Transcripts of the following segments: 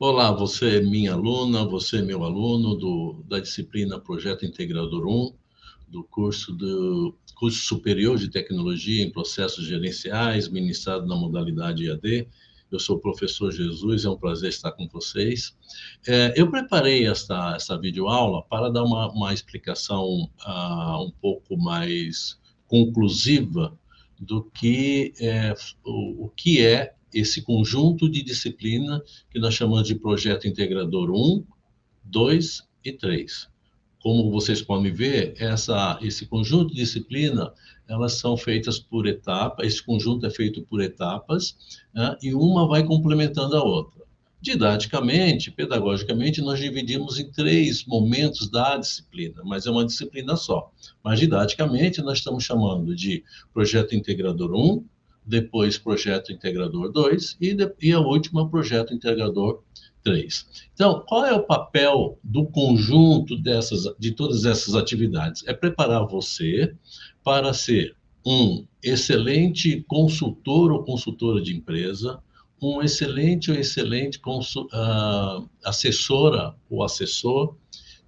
Olá, você é minha aluna, você é meu aluno do, da disciplina Projeto Integrador 1, do curso do curso superior de tecnologia em processos gerenciais, ministrado na modalidade IAD. Eu sou o professor Jesus, é um prazer estar com vocês. É, eu preparei esta, esta videoaula para dar uma, uma explicação uh, um pouco mais conclusiva do que é, o, o que é esse conjunto de disciplina que nós chamamos de projeto integrador 1, 2 e 3. Como vocês podem ver, essa, esse conjunto de disciplina, elas são feitas por etapa, esse conjunto é feito por etapas, né, e uma vai complementando a outra. Didaticamente, pedagogicamente, nós dividimos em três momentos da disciplina, mas é uma disciplina só. Mas didaticamente, nós estamos chamando de projeto integrador 1, depois Projeto Integrador 2 e, de, e a última Projeto Integrador 3. Então, qual é o papel do conjunto dessas, de todas essas atividades? É preparar você para ser um excelente consultor ou consultora de empresa, um excelente ou excelente uh, assessora ou assessor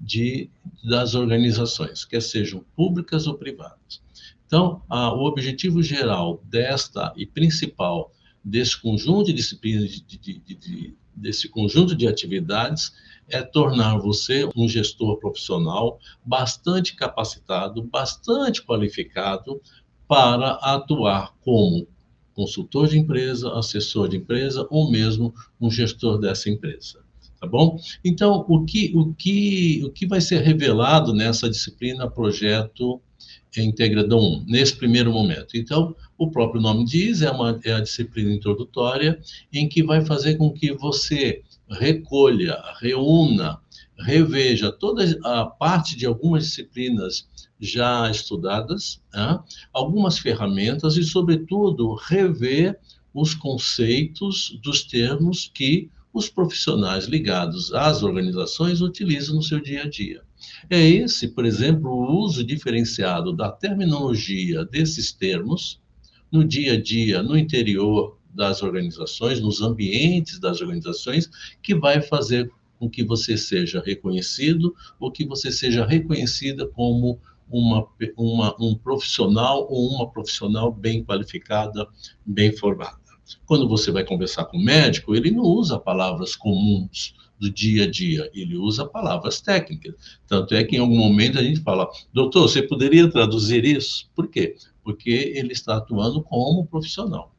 de, das organizações, quer sejam públicas ou privadas. Então, a, o objetivo geral desta e principal desse conjunto de disciplinas, de, de, de, desse conjunto de atividades, é tornar você um gestor profissional bastante capacitado, bastante qualificado para atuar como consultor de empresa, assessor de empresa ou mesmo um gestor dessa empresa. Tá bom? Então, o que, o que, o que vai ser revelado nessa disciplina projeto Integrador 1, nesse primeiro momento. Então, o próprio nome diz, é, uma, é a disciplina introdutória, em que vai fazer com que você recolha, reúna, reveja toda a parte de algumas disciplinas já estudadas, né? algumas ferramentas e, sobretudo, rever os conceitos dos termos que os profissionais ligados às organizações utilizam no seu dia a dia. É esse, por exemplo, o uso diferenciado da terminologia desses termos no dia a dia, no interior das organizações, nos ambientes das organizações, que vai fazer com que você seja reconhecido ou que você seja reconhecida como uma, uma, um profissional ou uma profissional bem qualificada, bem formada. Quando você vai conversar com o médico, ele não usa palavras comuns do dia a dia, ele usa palavras técnicas. Tanto é que em algum momento a gente fala, doutor, você poderia traduzir isso? Por quê? Porque ele está atuando como profissional.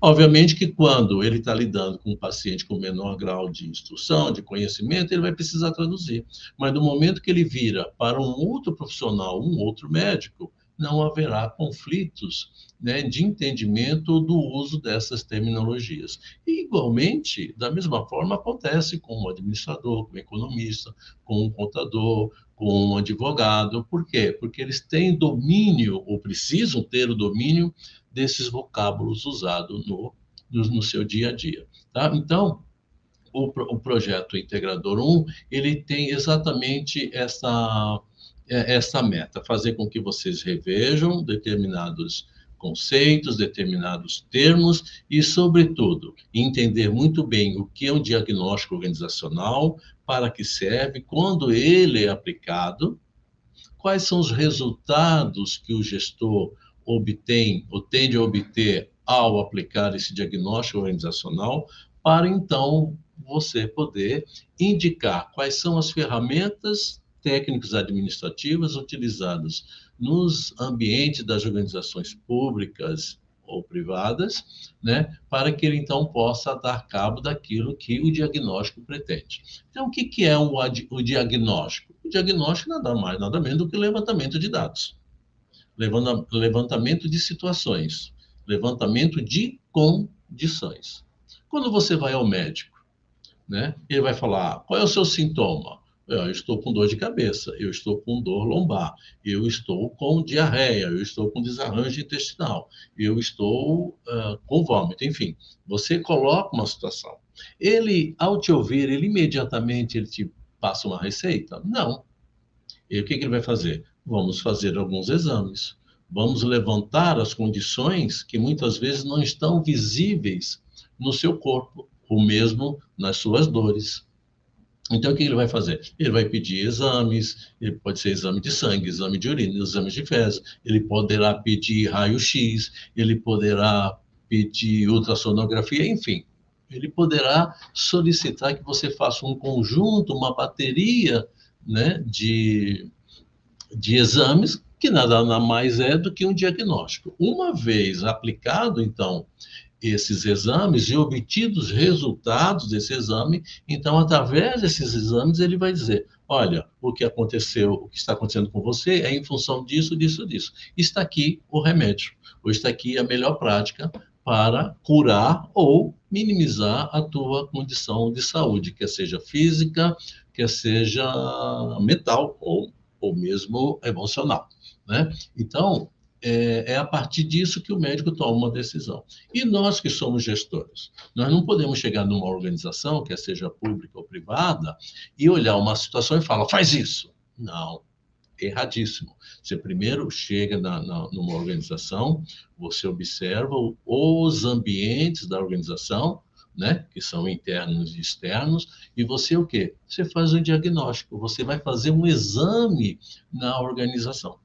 Obviamente que quando ele está lidando com um paciente com menor grau de instrução, de conhecimento, ele vai precisar traduzir. Mas no momento que ele vira para um outro profissional, um outro médico, não haverá conflitos né, de entendimento do uso dessas terminologias. E, igualmente, da mesma forma, acontece com o administrador, com o economista, com o contador, com o advogado. Por quê? Porque eles têm domínio, ou precisam ter o domínio desses vocábulos usados no, no, seu dia a dia. Tá? Então, o, o projeto Integrador 1, ele tem exatamente essa essa meta, fazer com que vocês revejam determinados conceitos, determinados termos e, sobretudo, entender muito bem o que é um diagnóstico organizacional, para que serve, quando ele é aplicado, quais são os resultados que o gestor obtém ou tende a obter ao aplicar esse diagnóstico organizacional, para então você poder indicar quais são as ferramentas técnicos administrativos utilizados nos ambientes das organizações públicas ou privadas, né, para que ele então possa dar cabo daquilo que o diagnóstico pretende. Então, o que, que é o, o diagnóstico? O diagnóstico nada mais, nada menos do que levantamento de dados, levantamento de situações, levantamento de condições. Quando você vai ao médico, né, ele vai falar qual é o seu sintoma? Eu estou com dor de cabeça, eu estou com dor lombar, eu estou com diarreia, eu estou com desarranjo intestinal, eu estou uh, com vômito, enfim. Você coloca uma situação. Ele, ao te ouvir, ele imediatamente ele te passa uma receita? Não. E o que, que ele vai fazer? Vamos fazer alguns exames. Vamos levantar as condições que muitas vezes não estão visíveis no seu corpo o mesmo nas suas dores. Então, o que ele vai fazer? Ele vai pedir exames, ele pode ser exame de sangue, exame de urina, exame de fezes, ele poderá pedir raio-x, ele poderá pedir ultrassonografia, enfim. Ele poderá solicitar que você faça um conjunto, uma bateria né, de, de exames, que nada mais é do que um diagnóstico. Uma vez aplicado, então, esses exames e obtidos resultados desse exame, então, através desses exames, ele vai dizer: olha, o que aconteceu, o que está acontecendo com você é em função disso, disso, disso. Está aqui o remédio, ou está aqui a melhor prática para curar ou minimizar a tua condição de saúde, quer seja física, quer seja mental ou, ou mesmo emocional. Né? Então, é, é, a partir disso que o médico toma uma decisão. E nós que somos gestores, nós não podemos chegar numa organização, quer seja pública ou privada, e olhar uma situação e falar, faz isso. Não, erradíssimo. Você primeiro chega na, na, numa organização, você observa os ambientes da organização, né, que são internos e externos, e você o quê? Você faz um diagnóstico, você vai fazer um exame na organização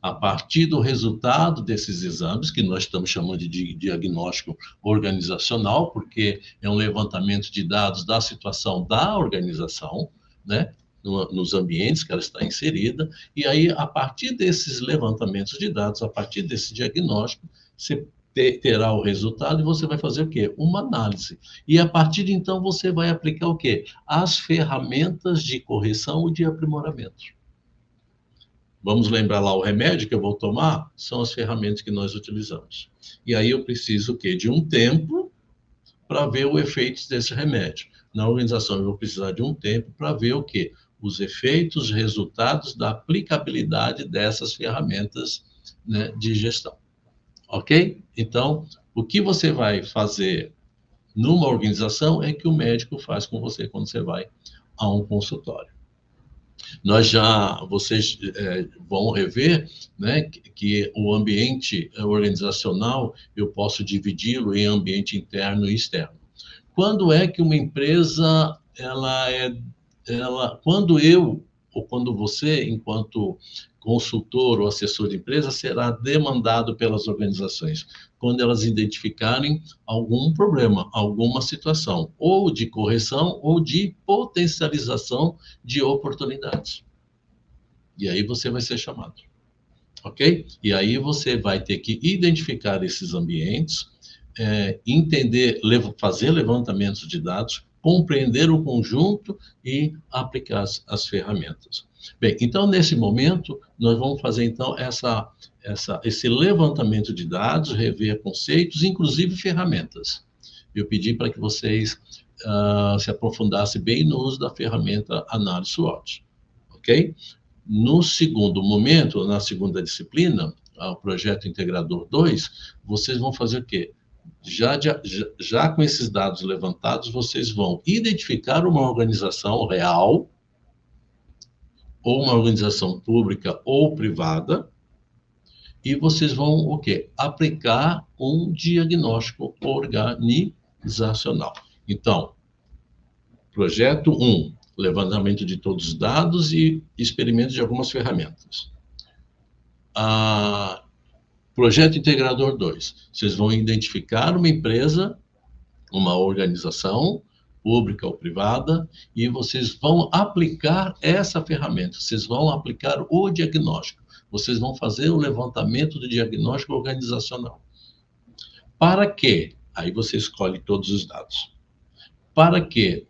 a partir do resultado desses exames, que nós estamos chamando de diagnóstico organizacional, porque é um levantamento de dados da situação da organização, né? nos ambientes que ela está inserida, e aí, a partir desses levantamentos de dados, a partir desse diagnóstico, você terá o resultado e você vai fazer o quê? Uma análise. E a partir de então você vai aplicar o quê? As ferramentas de correção e de aprimoramento. Vamos lembrar lá o remédio que eu vou tomar? São as ferramentas que nós utilizamos. E aí eu preciso o quê? De um tempo para ver o efeito desse remédio. Na organização eu vou precisar de um tempo para ver o quê? Os efeitos, resultados da aplicabilidade dessas ferramentas né, de gestão. Ok? Então, o que você vai fazer numa organização é que o médico faz com você quando você vai a um consultório. Nós já, vocês é, vão rever né, que o ambiente organizacional eu posso dividi-lo em ambiente interno e externo. Quando é que uma empresa, ela é, ela, quando eu ou quando você, enquanto consultor ou assessor de empresa, será demandado pelas organizações quando elas identificarem algum problema, alguma situação, ou de correção ou de potencialização de oportunidades. E aí você vai ser chamado. Ok? E aí você vai ter que identificar esses ambientes, é, entender, fazer levantamentos de dados, compreender o conjunto e aplicar as, as, ferramentas. Bem, então nesse momento nós vamos fazer então essa, essa, esse levantamento de dados, rever conceitos, inclusive ferramentas. Eu pedi para que vocês uh, se aprofundassem bem no uso da ferramenta análise SWOT, ok? No segundo momento, na segunda disciplina, o projeto integrador 2, vocês vão fazer o quê? Já, já, com esses dados levantados, vocês vão identificar uma organização real, ou uma organização pública ou privada, e vocês vão o quê? Aplicar um diagnóstico organizacional. Então, projeto 1, um, levantamento de todos os dados e experimento de algumas ferramentas. Ah, Projeto Integrador 2. Vocês vão identificar uma empresa, uma organização, pública ou privada, e vocês vão aplicar essa ferramenta, vocês vão aplicar o diagnóstico, vocês vão fazer o levantamento do diagnóstico organizacional. Para que? Aí você escolhe todos os dados. Para que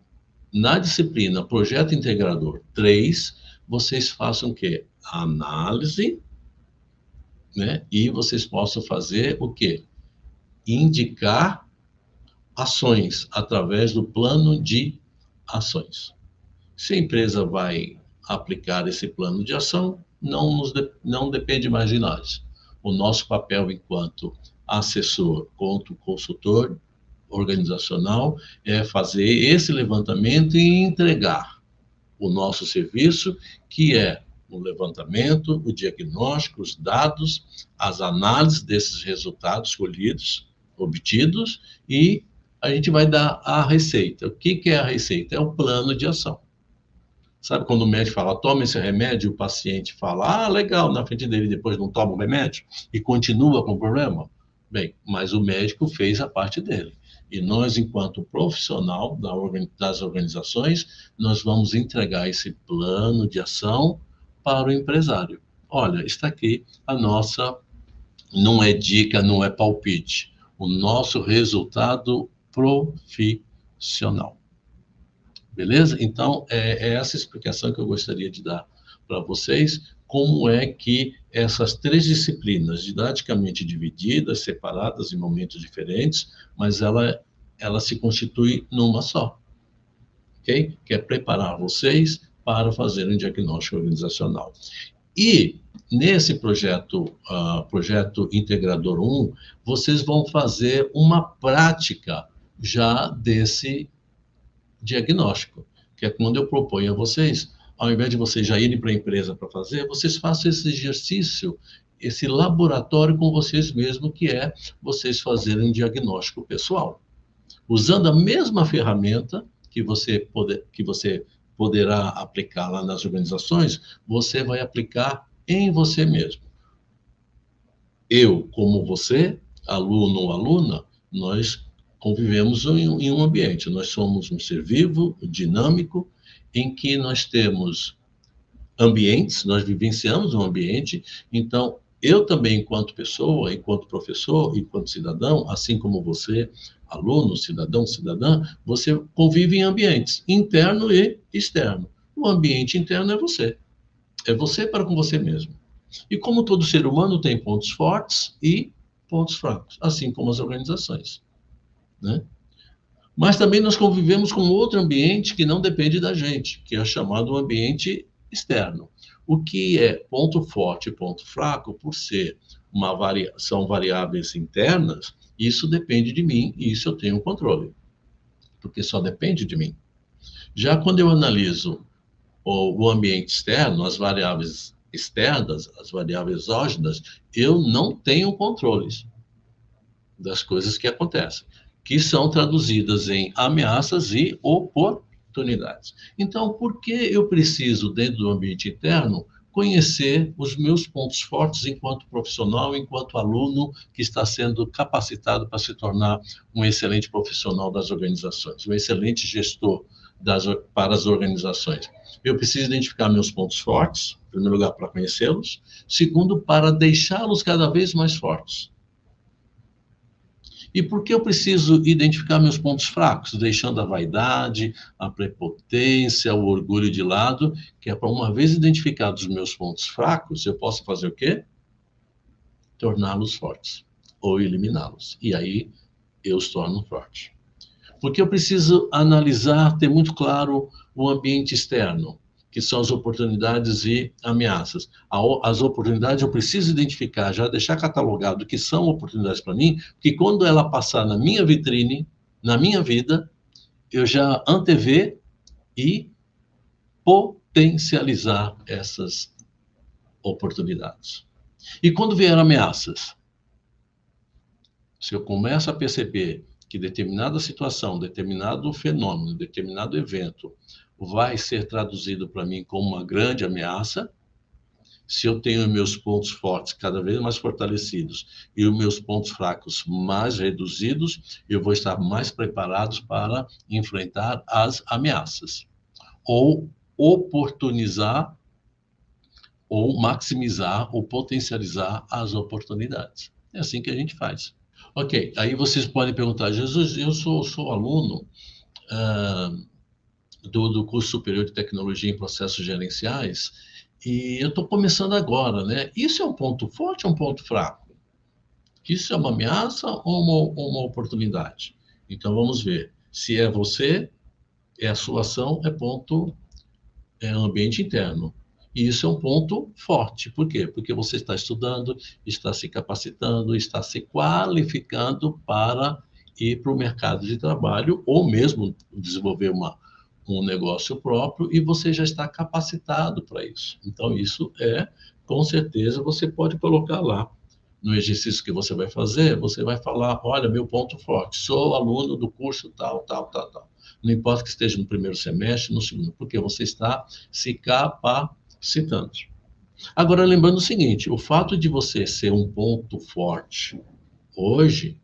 na disciplina Projeto Integrador 3, vocês façam o quê? Análise né? E vocês possam fazer o quê? Indicar ações através do plano de ações. Se a empresa vai aplicar esse plano de ação, não, nos de, não depende mais de nós. O nosso papel enquanto assessor, quanto consultor organizacional, é fazer esse levantamento e entregar o nosso serviço, que é o levantamento, o diagnóstico, os dados, as análises desses resultados colhidos, obtidos e a gente vai dar a receita. O que, que é a receita? É o plano de ação. Sabe quando o médico fala, toma esse remédio, o paciente fala, ah, legal, na frente dele depois não toma o remédio e continua com o problema? Bem, mas o médico fez a parte dele. E nós, enquanto profissional das organizações, nós vamos entregar esse plano de ação para o empresário. Olha, está aqui a nossa, não é dica, não é palpite, o nosso resultado profissional. Beleza? Então, é, é essa explicação que eu gostaria de dar para vocês, como é que essas três disciplinas, didaticamente divididas, separadas em momentos diferentes, mas ela, ela se constitui numa só. Ok? Que é preparar vocês para fazer um diagnóstico organizacional. E nesse projeto, uh, projeto Integrador 1, vocês vão fazer uma prática já desse diagnóstico, que é quando eu proponho a vocês, ao invés de vocês já irem para a empresa para fazer, vocês façam esse exercício, esse laboratório com vocês mesmos, que é vocês fazerem um diagnóstico pessoal. Usando a mesma ferramenta que você, que você poderá aplicar lá nas organizações, você vai aplicar em você mesmo. Eu, como você, aluno ou aluna, nós convivemos em, um ambiente. Nós somos um ser vivo, dinâmico, em que nós temos ambientes, nós vivenciamos um ambiente, então eu também, enquanto pessoa, enquanto professor, enquanto cidadão, assim como você, aluno, cidadão, cidadã, você convive em ambientes interno e externo. O ambiente interno é você. É você para com você mesmo. E como todo ser humano tem pontos fortes e pontos fracos, assim como as organizações. Né? Mas também nós convivemos com outro ambiente que não depende da gente, que é chamado ambiente externo. O que é ponto forte e ponto fraco, por ser uma varia são variáveis internas, isso depende de mim e isso eu tenho controle, porque só depende de mim. Já quando eu analiso o, ambiente externo, as variáveis externas, as variáveis exógenas, eu não tenho controles das coisas que acontecem que são traduzidas em ameaças e oportunidades. Então, por que eu preciso, dentro do ambiente interno, conhecer os meus pontos fortes enquanto profissional, enquanto aluno que está sendo capacitado para se tornar um excelente profissional das organizações, um excelente gestor das, para as organizações. Eu preciso identificar meus pontos fortes, em primeiro lugar, para conhecê-los, segundo, para deixá-los cada vez mais fortes. E por que eu preciso identificar meus pontos fracos, deixando a vaidade, a prepotência, o orgulho de lado, que é para uma vez identificados os meus pontos fracos, eu posso fazer o quê? Torná-los fortes ou eliminá-los. E aí eu os torno fortes. Porque eu preciso analisar, ter muito claro o ambiente externo que são as oportunidades e ameaças. As oportunidades eu preciso identificar, já deixar catalogado que são oportunidades para mim, que quando ela passar na minha vitrine, na minha vida, eu já antever e potencializar essas oportunidades. E quando vier ameaças, se eu começo a perceber que determinada situação, determinado fenômeno, determinado evento vai ser traduzido para mim como uma grande ameaça. Se eu tenho meus pontos fortes cada vez mais fortalecidos e os meus pontos fracos mais reduzidos, eu vou estar mais preparado para enfrentar as ameaças ou oportunizar ou maximizar ou potencializar as oportunidades. É assim que a gente faz. Ok, aí vocês podem perguntar, Jesus, eu sou, sou aluno, uh, do, do curso superior de tecnologia em processos gerenciais e eu estou começando agora, né? Isso é um ponto forte ou um ponto fraco? Isso é uma ameaça ou uma, uma oportunidade? Então vamos ver. Se é você, é a sua ação, é ponto, é ambiente interno. E isso é um ponto forte. Por quê? Porque você está estudando, está se capacitando, está se qualificando para ir para o mercado de trabalho ou mesmo desenvolver uma, um negócio próprio e você já está capacitado para isso. Então, isso é, com certeza, você pode colocar lá no exercício que você vai fazer, você vai falar, olha, meu ponto forte, sou aluno do curso tal, tal, tal, tal. Não importa que esteja no primeiro semestre, no segundo, porque você está se capacitando. Agora, lembrando o seguinte, o fato de você ser um ponto forte hoje,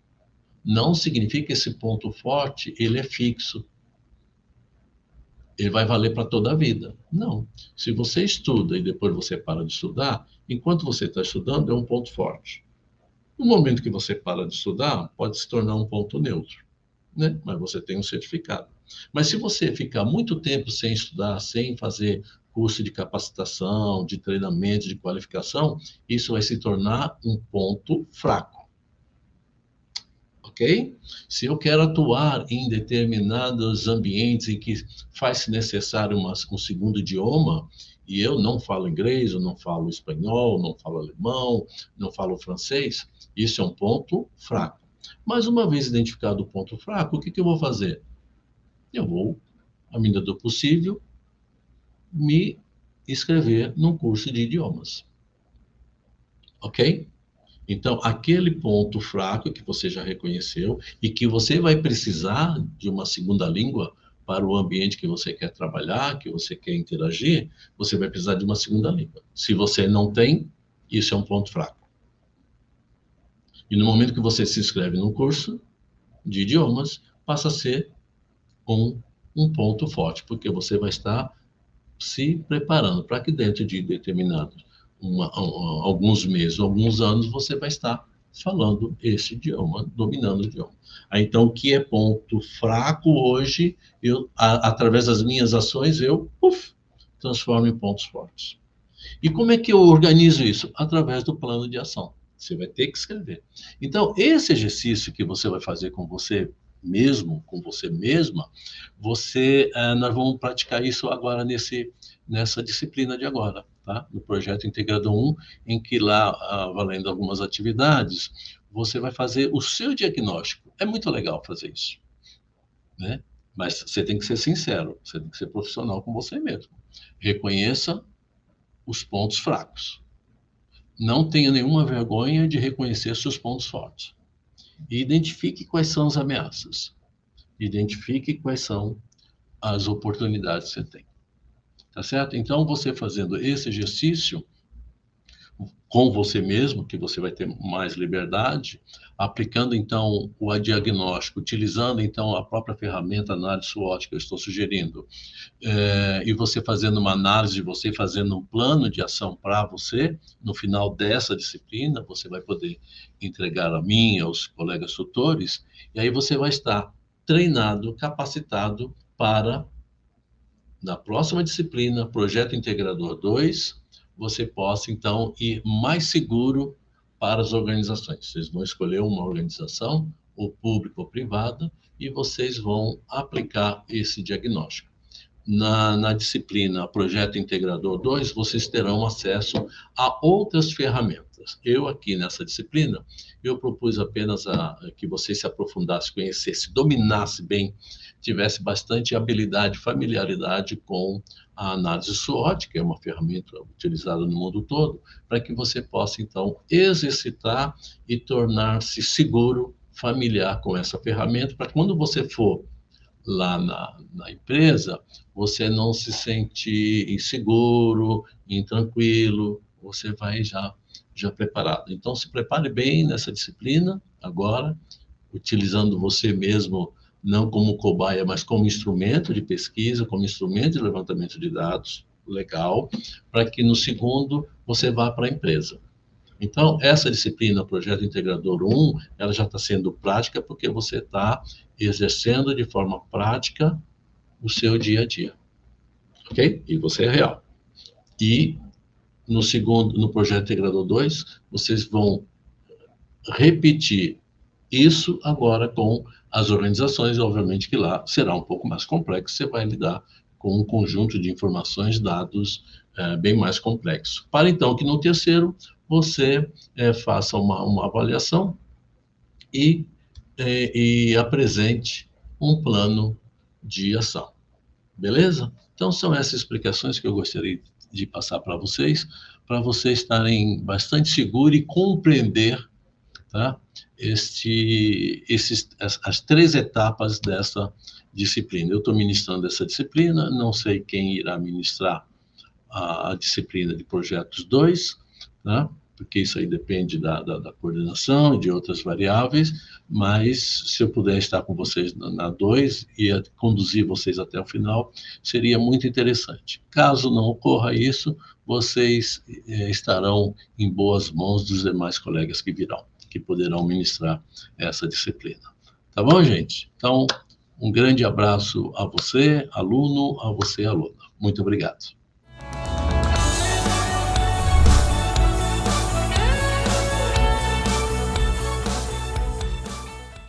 não significa que esse ponto forte, ele é fixo. Ele vai valer para toda a vida. Não. Se você estuda e depois você para de estudar, enquanto você está estudando, é um ponto forte. No momento que você para de estudar, pode se tornar um ponto neutro, né? Mas você tem um certificado. Mas se você ficar muito tempo sem estudar, sem fazer curso de capacitação, de treinamento, de qualificação, isso vai se tornar um ponto fraco. Ok? Se eu quero atuar em determinados ambientes em que faz-se necessário uma, um segundo idioma, e eu não falo inglês, eu não falo espanhol, não falo alemão, não falo francês, isso é um ponto fraco. Mas uma vez identificado o ponto fraco, o que, que eu vou fazer? Eu vou, à medida do possível, me inscrever num curso de idiomas. Ok? Então, aquele ponto fraco que você já reconheceu e que você vai precisar de uma segunda língua para o ambiente que você quer trabalhar, que você quer interagir, você vai precisar de uma segunda língua. Se você não tem, isso é um ponto fraco. E no momento que você se inscreve num curso de idiomas, passa a ser um, um ponto forte, porque você vai estar se preparando para que dentro de determinados uma, alguns meses, alguns anos, você vai estar falando esse idioma, dominando o idioma. Então, o que é ponto fraco hoje, eu, a, através das minhas ações, eu uf, transformo em pontos fortes. E como é que eu organizo isso? Através do plano de ação. Você vai ter que escrever. Então, esse exercício que você vai fazer com você mesmo, com você mesma, você, uh, nós vamos praticar isso agora nesse, nessa disciplina de agora, tá? No projeto Integrado 1, em que lá, uh, valendo algumas atividades, você vai fazer o seu diagnóstico. É muito legal fazer isso, né? Mas você tem que ser sincero, você tem que ser profissional com você mesmo. Reconheça os pontos fracos. Não tenha nenhuma vergonha de reconhecer seus pontos fortes e identifique quais são as ameaças. Identifique quais são as oportunidades que você tem. Tá certo? Então, você fazendo esse exercício com você mesmo, que você vai ter mais liberdade, aplicando então o diagnóstico, utilizando então a própria ferramenta análise SWOT que eu estou sugerindo, é, e você fazendo uma análise você, fazendo um plano de ação para você, no final dessa disciplina, você vai poder entregar a mim, aos colegas tutores, e aí você vai estar treinado, capacitado para, na próxima disciplina, Projeto Integrador 2, você possa então ir mais seguro para as organizações. Vocês vão escolher uma organização, ou pública ou privada, e vocês vão aplicar esse diagnóstico. Na, na, disciplina Projeto Integrador 2, vocês terão acesso a outras ferramentas. Eu aqui nessa disciplina, eu propus apenas a, a que vocês se aprofundassem, conhecessem, dominassem bem, tivesse bastante habilidade, familiaridade com a análise SWOT, que é uma ferramenta utilizada no mundo todo, para que você possa, então, exercitar e tornar-se seguro, familiar com essa ferramenta, para quando você for lá na, na, empresa, você não se sente inseguro, intranquilo, você vai já, já preparado. Então, se prepare bem nessa disciplina agora, utilizando você mesmo não como cobaia, mas como instrumento de pesquisa, como instrumento de levantamento de dados, legal, para que no segundo você vá para a empresa. Então, essa disciplina, Projeto Integrador 1, ela já está sendo prática porque você está exercendo de forma prática o seu dia a dia. Ok? E você é real. E no segundo, no Projeto Integrador 2, vocês vão repetir isso agora com as organizações, obviamente que lá será um pouco mais complexo, você vai lidar com um conjunto de informações, dados é, bem mais complexo. Para então que no terceiro você é, faça uma, uma avaliação e, é, e apresente um plano de ação. Beleza? Então são essas explicações que eu gostaria de passar para vocês, para vocês estarem bastante seguros e compreender tá? este, esses, as, as três etapas dessa disciplina. Eu estou ministrando essa disciplina, não sei quem irá ministrar a, a disciplina de projetos 2, tá? porque isso aí depende da, da, da, coordenação e de outras variáveis, mas se eu puder estar com vocês na 2 e conduzir vocês até o final, seria muito interessante. Caso não ocorra isso, vocês eh, estarão em boas mãos dos demais colegas que virão, que poderão ministrar essa disciplina. Tá bom, gente? Então, um grande abraço a você, aluno, a você, aluna. Muito obrigado.